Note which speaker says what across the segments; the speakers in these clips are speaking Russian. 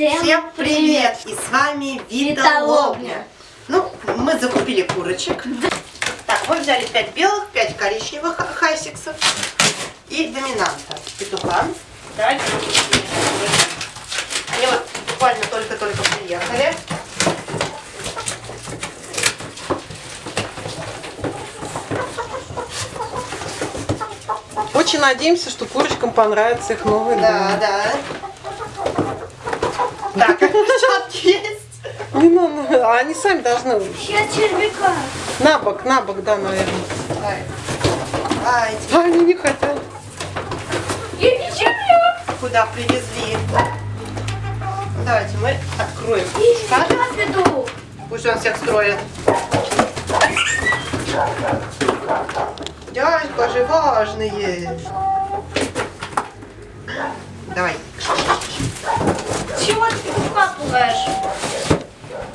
Speaker 1: Всем,
Speaker 2: Всем привет! И с вами Вита
Speaker 1: Вита
Speaker 2: Лобня.
Speaker 1: Лобня.
Speaker 2: Ну, мы закупили курочек. Так, мы взяли 5 белых, 5 коричневых ха- хайсиксов и доминанта петуха. Запустим. Они вот буквально только-только приехали.
Speaker 3: Очень надеемся, что курочкам понравится их новый
Speaker 2: Да, да. Так, перчатки есть.
Speaker 3: дом. Не надо, а они сами должны
Speaker 1: Я червяка.
Speaker 3: на бок, на бок, да, наверное.
Speaker 2: Давай. Давайте.
Speaker 3: А они не хотят.
Speaker 1: Я не червяк.
Speaker 2: Куда привезли? Давайте мы откроем
Speaker 1: Я петух.
Speaker 2: Пусть он всех строит. Дядька же важные. Давай.
Speaker 1: Чего ты пугаешь?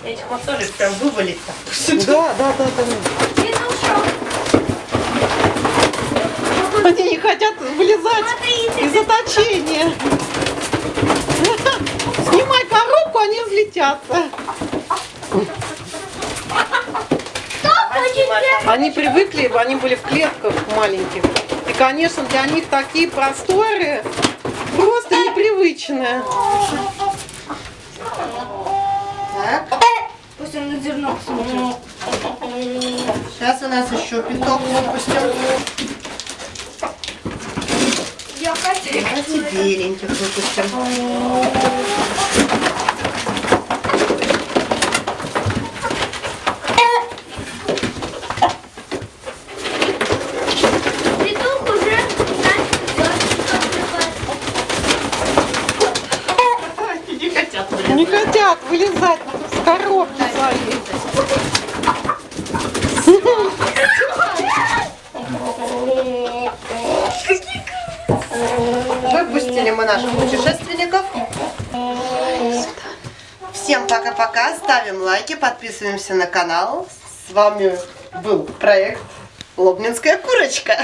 Speaker 2: Этих тоже прям вывалить-то.
Speaker 3: Да, да, да, да.
Speaker 1: Петушок.
Speaker 3: Они не хотят вылезать
Speaker 1: Смотрите,
Speaker 3: из заточения. Снимай коробку, они взлетятся. Они привыкли, они были в клетках маленьких. И, конечно, для них такие просторы просто непривычные.
Speaker 1: Зерно посмотрит.
Speaker 2: Сейчас у нас еще пяток выпустим.
Speaker 1: Я хочу.
Speaker 2: Давайте беленьких выпустим.
Speaker 1: Петух уже
Speaker 2: Не хотят
Speaker 3: Не хотят вылезать коробки своей.
Speaker 2: Выпустили мы наших путешественников. Всем пока-пока. Ставим лайки, подписываемся на канал. С вами был проект Лобнинская курочка.